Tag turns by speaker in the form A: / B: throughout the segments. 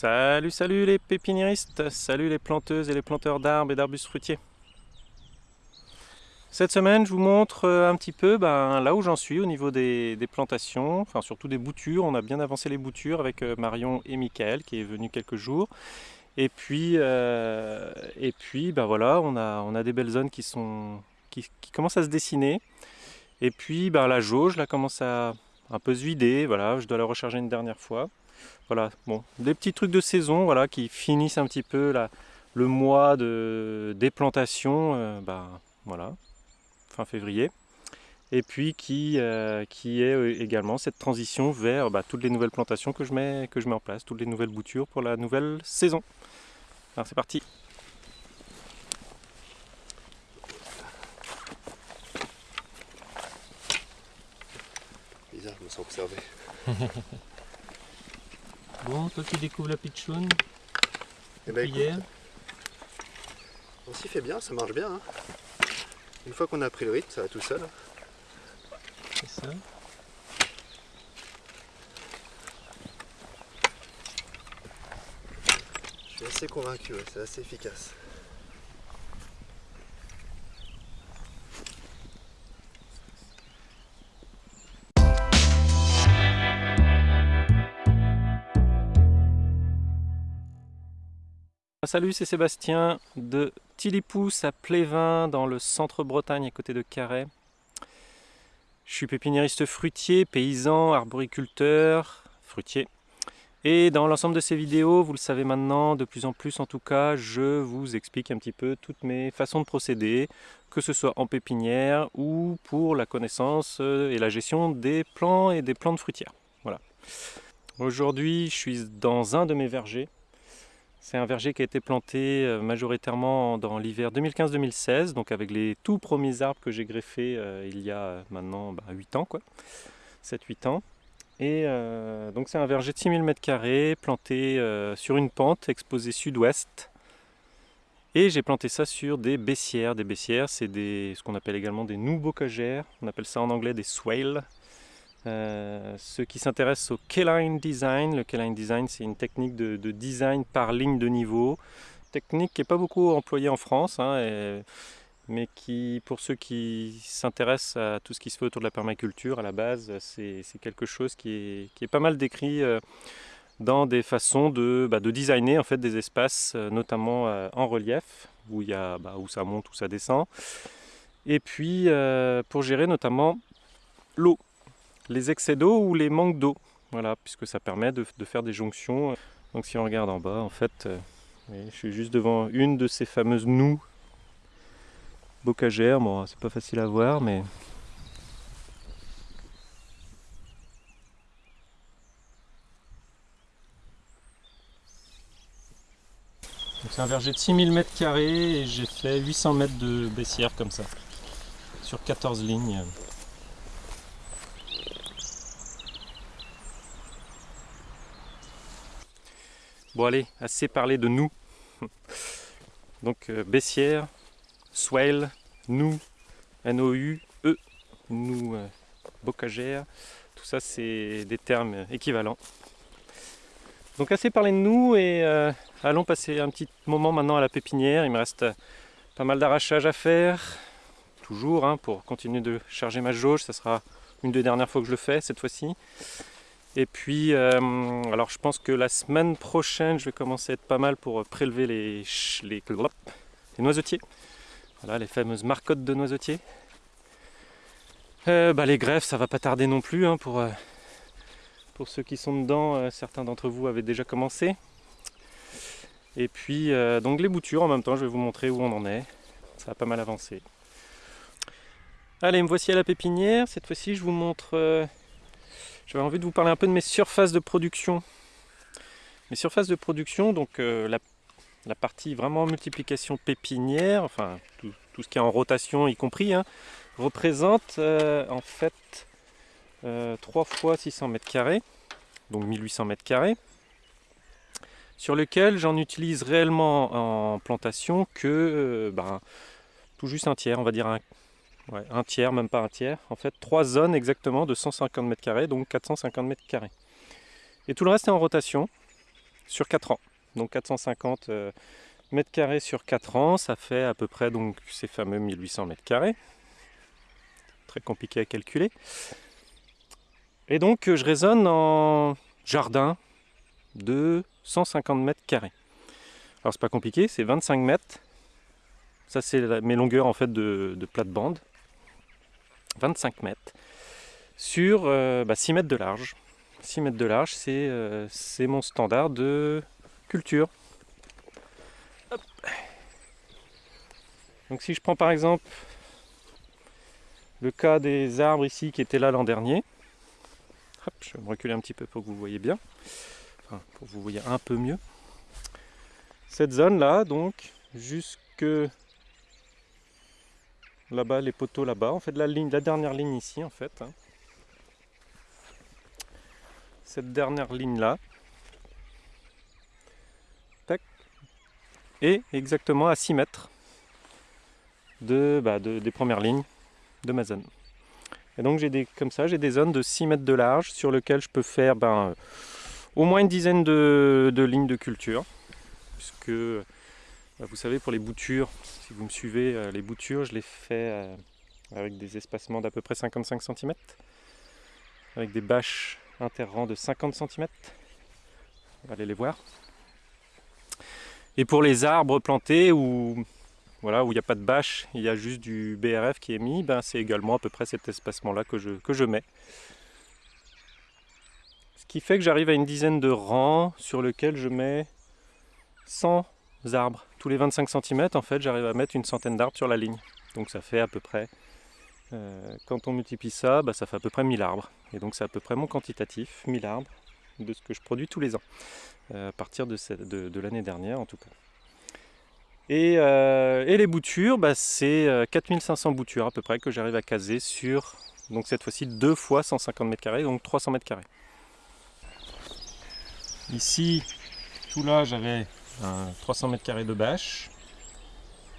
A: Salut, salut les pépiniéristes, salut les planteuses et les planteurs d'arbres et d'arbustes fruitiers. Cette semaine, je vous montre euh, un petit peu ben, là où j'en suis au niveau des, plantations, enfin surtout des boutures. On a bien avancé les boutures avec euh, Marion et Michael qui est venu quelques jours. Et puis, euh, et puis ben voilà, on a, on a des belles zones qui, sont, qui, commencent à se dessiner. Et puis ben, la jauge là, commence à un peu se vider. Voilà, je dois la recharger une dernière fois. Voilà, bon, des petits trucs de saison voilà, qui finissent un petit peu le mois de déplantation, euh, bah, voilà, fin février. Et puis qui, euh, qui est euh, également cette transition vers bah, toutes les nouvelles plantations que je, mets, que je mets en place, toutes les nouvelles boutures pour la nouvelle saison. Alors c'est parti
B: Bizarre, je me sens observé.
A: Toi qui découvres la pitchoun,
B: eh ben, hier. On s'y fait bien, ça marche bien. Hein. Une fois qu'on a pris le rythme, ça va tout seul.
A: C'est ça.
B: Je suis assez convaincu, c'est assez efficace.
A: Salut, c'est Sébastien de Tilipous à Plévin dans le centre Bretagne à côté de Carhaix. Je suis pépiniériste fruitier, paysan, arboriculteur, fruitier. Et dans l'ensemble de ces vidéos, vous le savez maintenant, de plus en plus en tout cas, je vous explique un petit peu toutes mes façons de procéder, que ce soit en pépinière ou pour la connaissance euh, et la gestion des plants et des plantes fruitières. Voilà. Aujourd'hui, je suis dans un de mes vergers c'est un verger qui a été planté euh, majoritairement dans l'hiver 2015-2016, donc avec les tout premiers arbres que j'ai greffés euh, il y a euh, maintenant 8 bah, ans, quoi. 7-8 ans. Et donc c'est un verger de 6000 m2 planté sur une pente exposée sud-ouest. Et j'ai planté ça sur des baissières. Des baissières, c'est ce qu'on appelle également des nous bocagères. On appelle ça en anglais des swales. Euh, ceux qui s'intéressent au K-line design, le K-line design c'est une technique de, design par ligne de niveau, technique qui n'est pas beaucoup employée en France, hein, mais qui pour ceux qui s'intéressent à tout ce qui se fait autour de la permaculture à la base, c'est quelque chose qui est, pas mal décrit euh, dans des façons de, bah, de, designer en fait des espaces, euh, notamment en relief, où, y a, bah, où ça monte, où ça descend, et puis pour gérer notamment l'eau les excès d'eau ou les manques d'eau. Voilà, puisque ça permet de, faire des jonctions. Donc si on regarde en bas, en fait, euh, je suis juste devant une de ces fameuses noues bocagères. Bon, c'est pas facile à voir, mais... C'est un verger de 6000 m2 et j'ai fait 800 mètres de baissière comme ça, sur 14 lignes. Bon allez, assez parlé de nous. Donc euh, baissière, swale, nous, N-O-U, E, nous, euh, bocagère, tout ça c'est des termes équivalents. Donc assez parlé de nous et euh, allons passer un petit moment maintenant à la pépinière. Il me reste pas mal d'arrachage à faire, toujours hein, pour continuer de charger ma jauge. Ça sera une des dernières fois que je le fais cette fois-ci. Et puis, euh, alors je pense que la semaine prochaine, je vais commencer à être pas mal pour prélever les, les, noisetiers. Voilà, les fameuses marcottes de noisetiers. Euh, bah, les greffes, ça va pas tarder non plus. Hein, pour, euh, pour ceux qui sont dedans, certains d'entre vous avaient déjà commencé. Et puis, donc les boutures en même temps, je vais vous montrer où on en est. Ça a pas mal avancé. Allez, me voici à la pépinière. Cette fois-ci, je vous montre j'avais envie de vous parler un peu de mes surfaces de production. Mes surfaces de production, donc euh, la, partie vraiment multiplication pépinière, enfin tout, ce qui est en rotation y compris, hein, représente euh, en fait 3 euh, fois 600 mètres carrés, donc 1800 mètres carrés, sur lequel j'en utilise réellement en plantation que ben, tout juste un tiers, on va dire un, un tiers, même pas un tiers. En fait, trois zones exactement de 150 mètres carrés, donc 450 mètres carrés. Et tout le reste est en rotation. sur 4 ans. Donc 450 euh, mètres carrés sur 4 ans, ça fait à peu près donc ces fameux 1800 mètres carrés. Très compliqué à calculer. Et donc je raisonne en jardin de 150 mètres carrés. Alors c'est pas compliqué, c'est 25 mètres. Ça c'est mes longueurs en fait de, de plate-bande. 25 mètres sur 6 euh, bah, mètres de large. 6 mètres de large, c'est mon standard de culture. Donc si je prends par exemple le cas des arbres ici qui étaient là l'an dernier, je vais me reculer un petit peu pour que vous voyez bien, enfin pour que vous voyez un peu mieux. Cette zone là, donc jusque là-bas, les poteaux là-bas, en fait la, dernière ligne ici en fait. Hein. Cette dernière ligne là, et exactement à 6 mètres de, bah, des premières lignes de ma zone. Et donc j'ai des comme ça, j'ai des zones de 6 mètres de large sur lesquelles je peux faire ben, au moins une dizaine de, lignes de culture. Puisque vous savez pour les boutures, si vous me suivez, euh, les boutures je les fais euh, avec des espacements d'à peu près 55 cm, avec des bâches interrangs de 50 cm. Aller les voir. Et pour les arbres plantés où voilà, où il n'y a pas de bâche, il y a juste du BRF qui est mis, ben c'est également à peu près cet espacement-là que je, que je mets. Ce qui fait que j'arrive à une dizaine de rangs sur lesquels je mets 100 arbres. Tous les 25 cm, en fait, j'arrive à mettre une centaine d'arbres sur la ligne. Donc ça fait à peu près, euh, quand on multiplie ça, ben, ça fait à peu près 1000 arbres. Et donc c'est à peu près mon quantitatif, 1000 arbres, de ce que je produis tous les ans. Euh, à partir de, l'année dernière en tout cas. Et, euh, les boutures, bah, c'est 4500 euh, boutures à peu près que j'arrive à caser sur, donc cette fois-ci deux fois 150 mètres carrés, donc 300 mètres carrés. Ici, tout là, j'avais 300 mètres carrés de bâche.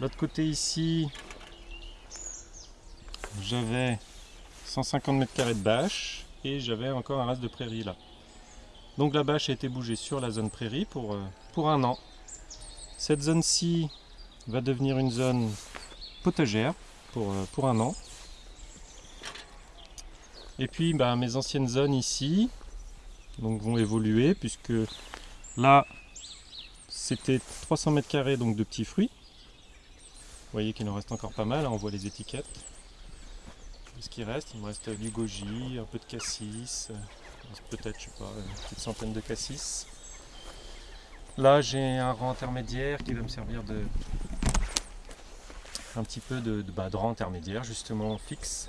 A: L'autre côté ici, j'avais 150 mètres carrés de bâche et j'avais encore un reste de prairie là. Donc la bâche a été bougée sur la zone prairie pour, euh, un an. Cette zone-ci va devenir une zone potagère pour, euh, un an. Et puis bah, mes anciennes zones ici vont évoluer puisque là c'était 300 mètres carrés donc de petits fruits. Vous voyez qu'il en reste encore pas mal, hein, on voit les étiquettes. Ce qui reste, il me reste du goji, un peu de cassis, peut-être, je sais pas, une petite centaine de cassis. Là, j'ai un rang intermédiaire qui va me servir de un petit peu de, bah, de, rang intermédiaire, justement fixe.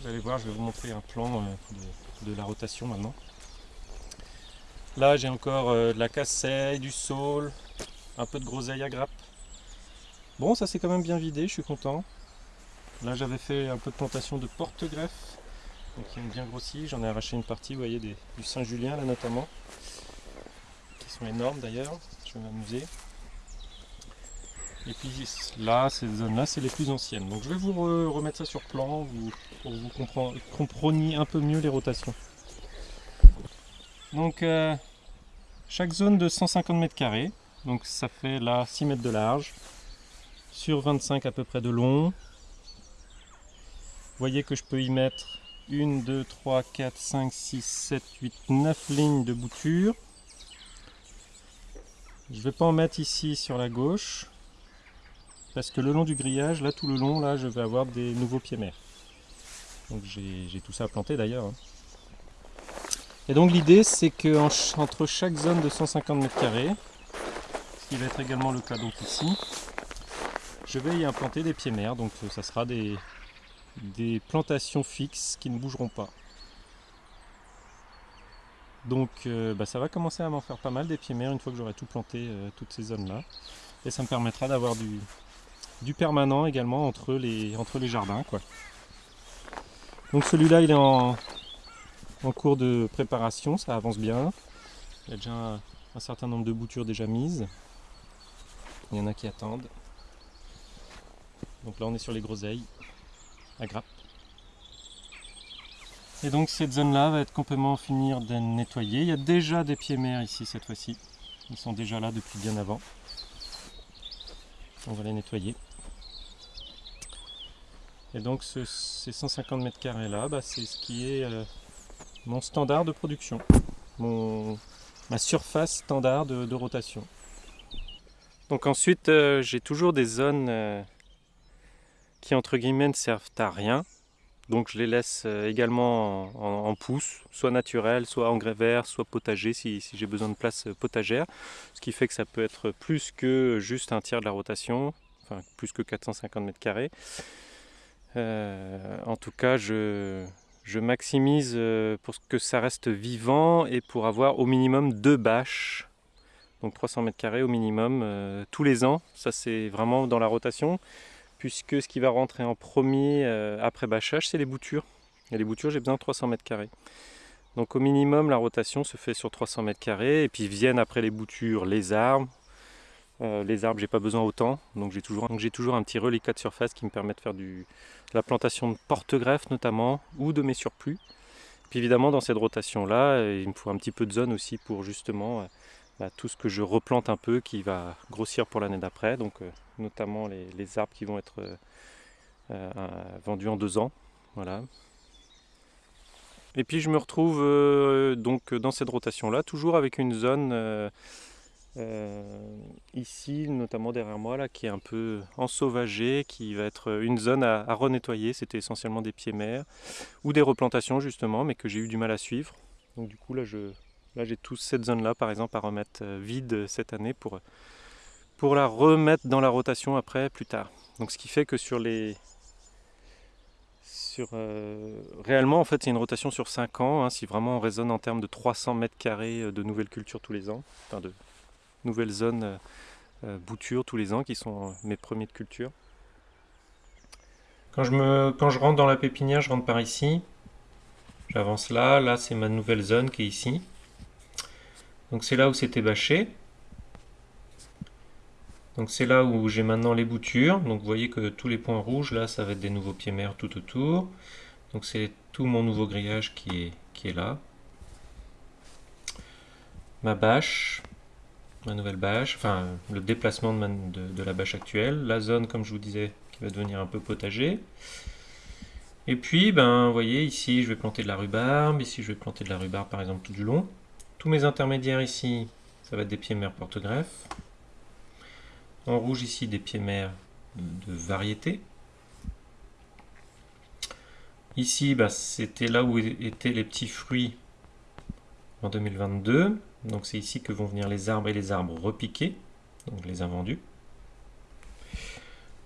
A: Vous allez voir, je vais vous montrer un plan euh, de, la rotation maintenant. Là, j'ai encore euh, de la casseille, du saule, un peu de groseille à grappe. Bon, ça s'est quand même bien vidé, je suis content. Là, j'avais fait un peu de plantation de porte-greffe donc ont bien grossi. J'en ai arraché une partie, vous voyez, du Saint-Julien là notamment, qui sont énormes d'ailleurs. Je vais m'amuser. Et puis là, ces zones-là, c'est les plus anciennes. Donc je vais vous remettre ça sur plan pour que vous compreniez un peu mieux les rotations. Donc euh, chaque zone de 150 mètres carrés, donc ça fait là 6 mètres de large, sur 25 à peu près de long. Vous voyez que je peux y mettre 1, 2, 3, 4, 5, 6, 7, 8, 9 lignes de bouture. Je ne vais pas en mettre ici sur la gauche, parce que le long du grillage, là tout le long, là je vais avoir des nouveaux pieds mères. Donc j'ai tout ça à planter d'ailleurs. Hein. Et donc l'idée c'est que entre chaque zone de 150 mètres carrés, ce qui va être également le cas donc ici, je vais y implanter des pieds mères, donc ça sera des, des plantations fixes qui ne bougeront pas. Donc euh, bah, ça va commencer à m'en faire pas mal des pieds mères une fois que j'aurai tout planté, euh, toutes ces zones-là. Et ça me permettra d'avoir du, du, permanent également entre les, entre les jardins. Quoi. Donc celui-là il est en, en, cours de préparation, ça avance bien. Il y a déjà un, certain nombre de boutures déjà mises. Il y en a qui attendent. Donc là on est sur les groseilles à grappe. Et donc cette zone-là va être complètement finir d'être nettoyée. Il y a déjà des pieds mers ici cette fois-ci. Ils sont déjà là depuis bien avant. On va les nettoyer. Et donc ces 150 mètres carrés là, bah, c'est ce qui est euh, mon standard de production. Mon, ma surface standard de, rotation. Donc ensuite euh, j'ai toujours des zones euh, qui entre guillemets ne servent à rien donc je les laisse euh, également en, pousse, soit naturel, soit engrais vert, soit potager si, j'ai besoin de place potagère. Ce qui fait que ça peut être plus que juste un tiers de la rotation, enfin plus que 450 mètres carrés. En tout cas, je, maximise pour que ça reste vivant et pour avoir au minimum deux bâches, donc 300 mètres carrés au minimum, tous les ans. Ça c'est vraiment dans la rotation puisque ce qui va rentrer en premier euh, après bâchage, c'est les boutures. Et les boutures, j'ai besoin de 300 mètres carrés. Donc au minimum, la rotation se fait sur 300 mètres carrés, et puis viennent après les boutures les arbres. Euh, les arbres, j'ai pas besoin autant, donc j'ai toujours, toujours un petit reliquat de surface qui me permet de faire du, la plantation de porte-greffes notamment, ou de mes surplus. Puis évidemment, dans cette rotation-là, il me faut un petit peu de zone aussi pour justement bah, tout ce que je replante un peu qui va grossir pour l'année d'après, donc euh, notamment les, arbres qui vont être euh, euh, vendus en deux ans. Voilà. Et puis je me retrouve donc dans cette rotation-là, toujours avec une zone ici, notamment derrière moi, là, qui est un peu ensauvagée, qui va être une zone à, renettoyer. C'était essentiellement des pieds mers ou des replantations justement, mais que j'ai eu du mal à suivre. Donc du coup là je, j'ai toute cette zone-là, par exemple, à remettre euh, vide cette année pour, pour la remettre dans la rotation après, plus tard. Donc, ce qui fait que sur les... Sur, euh, réellement, en fait, c'est une rotation sur 5 ans, hein, si vraiment on raisonne en termes de 300 mètres carrés euh, de nouvelles cultures tous les ans, enfin de nouvelles zones boutures tous les ans, qui sont mes premiers de culture. Quand je, me, rentre dans la pépinière, je rentre par ici. J'avance là, là c'est ma nouvelle zone qui est ici. Donc c'est là où c'était bâché. Donc c'est là où j'ai maintenant les boutures. Donc vous voyez que tous les points rouges, là, ça va être des nouveaux pieds mers tout autour. Donc c'est tout mon nouveau grillage qui est, qui est là. Ma bâche, ma nouvelle bâche, enfin le déplacement de, la bâche actuelle. La zone, comme je vous disais, qui va devenir un peu potager. Et puis, ben, vous voyez, ici, je vais planter de la rhubarbe. Ici, je vais planter de la rhubarbe, par exemple, tout du long. Tous mes intermédiaires ici, ça va être des pieds mers porte-greffes. En rouge ici, des pieds mers de variété. Ici, bah, c'était là où étaient les petits fruits en 2022. Donc c'est ici que vont venir les arbres et les arbres repiqués, donc les invendus.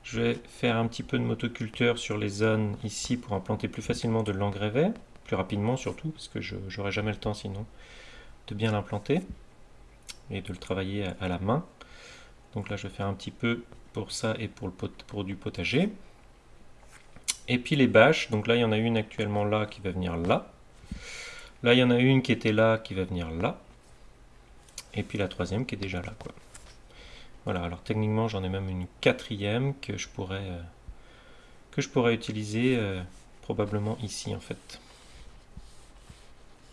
A: Je vais faire un petit peu de motoculteur sur les zones ici pour implanter plus facilement de l'engrais vert, plus rapidement surtout, parce que je n'aurai jamais le temps sinon de bien l'implanter et de le travailler à, la main. Donc là, je vais faire un petit peu pour ça et pour, pour du potager. Et puis les bâches, donc là, il y en a une actuellement là qui va venir là. Là, il y en a une qui était là qui va venir là. Et puis la troisième qui est déjà là. Quoi. Voilà, alors techniquement, j'en ai même une quatrième que je pourrais, euh, que je pourrais utiliser euh, probablement ici en fait.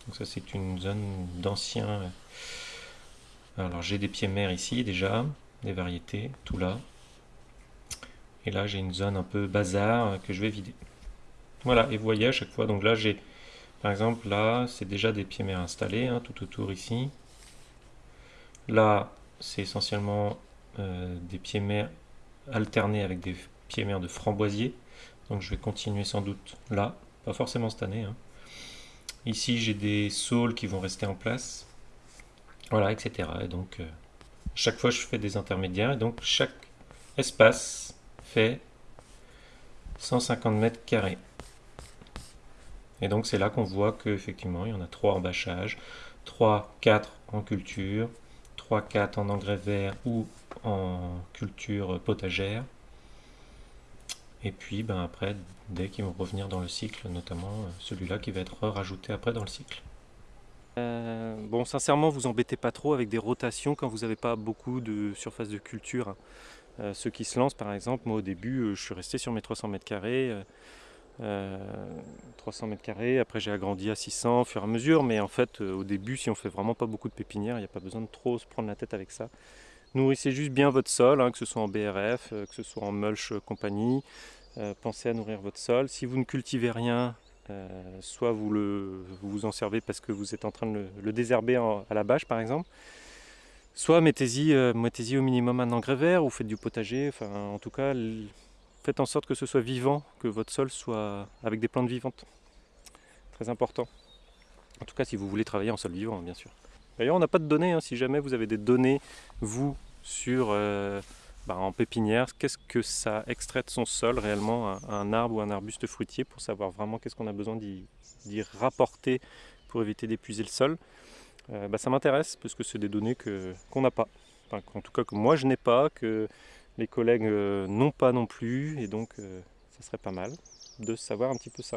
A: Donc ça c'est une zone d'anciens. Alors j'ai des pieds mers ici déjà, des variétés, tout là. Et là j'ai une zone un peu bazar que je vais vider. Voilà, et vous voyez à chaque fois, donc là j'ai, par exemple là c'est déjà des pieds mers installés, hein, tout autour ici. Là c'est essentiellement euh, des pieds mers alternés avec des pieds mers de framboisier. Donc je vais continuer sans doute là, pas forcément cette année. Hein. Ici, j'ai des saules qui vont rester en place. Voilà, etc. Et donc, euh, chaque fois, je fais des intermédiaires. Et donc, chaque espace fait 150 mètres carrés. Et donc, c'est là qu'on voit qu'effectivement, il y en a 3 en bâchage, 3, 4 en culture, 3, 4 en engrais vert ou en culture potagère. Et puis ben, après, dès qu'ils vont revenir dans le cycle, notamment euh, celui-là qui va être rajouté après dans le cycle. Euh, bon, sincèrement, vous embêtez pas trop avec des rotations quand vous n'avez pas beaucoup de surface de culture. Euh, ceux qui se lancent, par exemple, moi au début, je suis resté sur mes 300 mètres carrés. 300 mètres carrés, après j'ai agrandi à 600 au fur et à mesure, mais en fait au début si on fait vraiment pas beaucoup de pépinières, il n'y a pas besoin de trop se prendre la tête avec ça. Nourrissez juste bien votre sol, hein, que ce soit en BRF, que ce soit en mulch compagnie, pensez à nourrir votre sol. Si vous ne cultivez rien, soit vous, vous en servez parce que vous êtes en train de le, désherber à la bâche par exemple, soit mettez-y mettez au minimum un engrais vert ou faites du potager, enfin en tout cas faites en sorte que ce soit vivant, que votre sol soit avec des plantes vivantes. Très important. En tout cas si vous voulez travailler en sol vivant bien sûr. D'ailleurs on n'a pas de données, hein. si jamais vous avez des données vous sur euh, bah, en pépinière, qu'est-ce que ça extrait de son sol réellement, un, arbre ou un arbuste fruitier, pour savoir vraiment qu'est-ce qu'on a besoin d'y rapporter pour éviter d'épuiser le sol. Euh, bah, ça m'intéresse parce que c'est des données qu'on n'a pas. en tout cas que moi je n'ai pas, que les collègues euh, n'ont pas non plus, et donc euh, ça serait pas mal de savoir un petit peu ça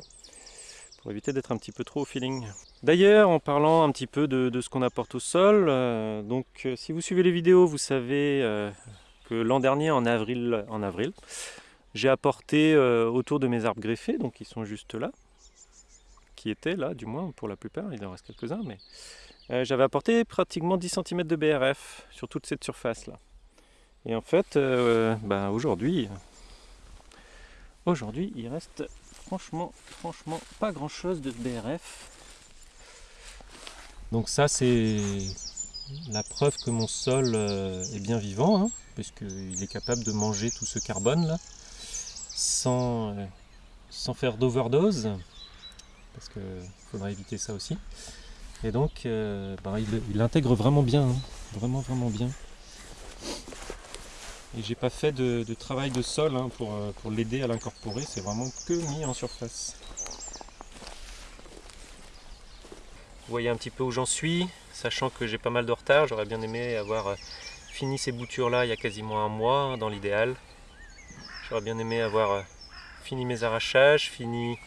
A: pour éviter d'être un petit peu trop au feeling. D'ailleurs, en parlant un petit peu de, ce qu'on apporte au sol, donc si vous suivez les vidéos, vous savez l'an dernier, en avril, en avril j'ai apporté euh, autour de mes arbres greffés, donc ils sont juste là, qui étaient là du moins pour la plupart, il en reste quelques-uns, mais euh, j'avais apporté pratiquement 10 cm de BRF sur toute cette surface là. Et en fait, euh, ben, aujourd'hui, aujourd'hui il reste franchement, franchement pas grand chose de BRF. Donc ça c'est la preuve que mon sol est bien vivant. Hein puisqu'il est capable de manger tout ce carbone là sans, euh, sans faire d'overdose parce qu'il faudra éviter ça aussi et donc euh, bah, il, intègre vraiment bien hein. vraiment vraiment bien et j'ai pas fait de, travail de sol hein, pour, euh, pour l'aider à l'incorporer c'est vraiment que mis en surface vous voyez un petit peu où j'en suis sachant que j'ai pas mal de retard j'aurais bien aimé avoir fini ces boutures là il y a quasiment un mois hein, dans l'idéal. J'aurais bien aimé avoir euh, fini mes arrachages, fini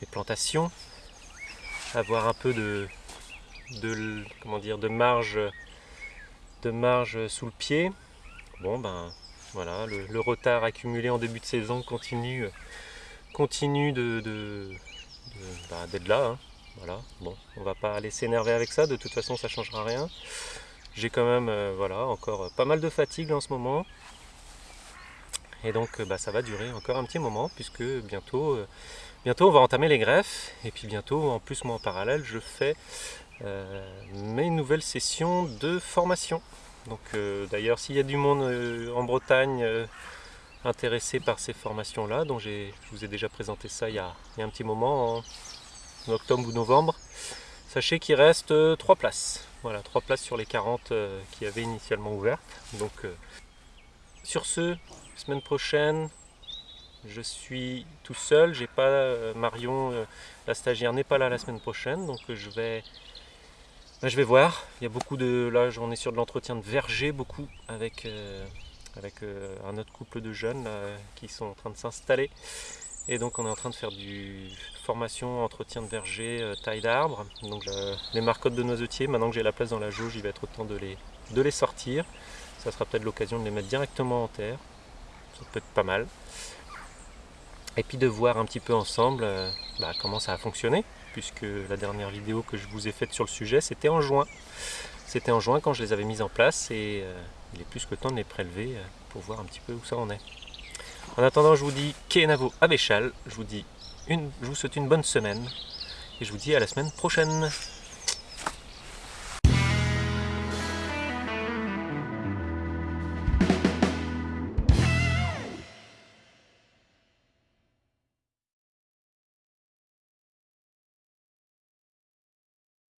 A: mes plantations, avoir un peu de, de comment dire de marge de marge sous le pied. Bon ben voilà, le, retard accumulé en début de saison continue continue de, bah, d'être là. Hein. Voilà, bon, on va pas aller s'énerver avec ça, de toute façon ça changera rien. J'ai quand même euh, voilà, encore pas mal de fatigue en ce moment. Et donc euh, bah, ça va durer encore un petit moment puisque bientôt, euh, bientôt on va entamer les greffes. Et puis bientôt, en plus moi en parallèle, je fais mes nouvelles sessions de formation. Donc d'ailleurs s'il y a du monde en Bretagne intéressé par ces formations là, dont je vous ai déjà présenté ça il y a, il y a un petit moment, en octobre ou novembre, sachez qu'il reste 3 places. Voilà, 3 places sur les 40 euh, qui avaient initialement ouvertes. Donc, euh, sur ce, semaine prochaine, je suis tout seul. J'ai pas euh, Marion, la stagiaire n'est pas là la semaine prochaine, donc je vais, je vais voir. Il y a beaucoup de, là, on est sur de l'entretien de verger beaucoup avec avec un autre couple de jeunes qui sont en train de s'installer. Et donc on est en train de faire du formation, entretien de verger, euh, taille d'arbre. Donc euh, les marcottes de noisetiers, maintenant que j'ai la place dans la jauge, il va être temps de les, de les sortir. Ça sera peut-être l'occasion de les mettre directement en terre. Ça peut être pas mal. Et puis de voir un petit peu ensemble euh, bah, comment ça a fonctionné. Puisque la dernière vidéo que je vous ai faite sur le sujet, c'était en juin. C'était en juin quand je les avais mises en place et il est plus que temps de les prélever pour voir un petit peu où ça en est. En attendant, je vous dis Kenavo Abéchal, je vous dis une, je vous souhaite une bonne semaine et je vous dis à la semaine prochaine.